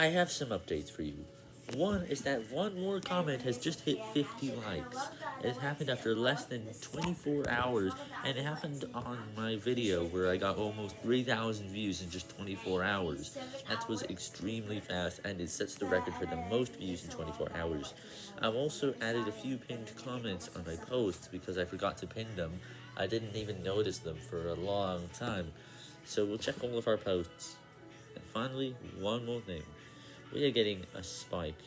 I have some updates for you. One is that one more comment has just hit 50 likes. It happened after less than 24 hours, and it happened on my video where I got almost 3,000 views in just 24 hours. That was extremely fast, and it sets the record for the most views in 24 hours. I've also added a few pinned comments on my posts because I forgot to pin them. I didn't even notice them for a long time. So we'll check all of our posts. And finally, one more thing. We are getting a spike